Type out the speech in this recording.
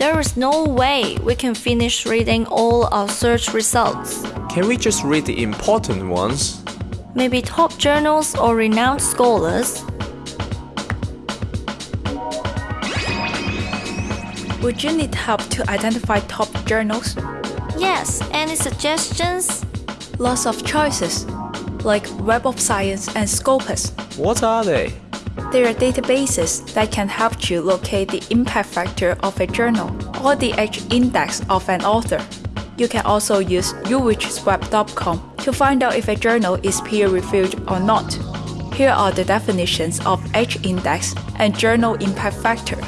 There is no way we can finish reading all our search results. Can we just read the important ones? Maybe top journals or renowned scholars? Would you need help to identify top journals? Yes, any suggestions? Lots of choices, like Web of Science and Scopus. What are they? They are databases that can help you locate the impact factor of a journal or the H index of an author. You can also use ulrichsweb.com to find out if a journal is peer-reviewed or not. Here are the definitions of H index and journal impact factor.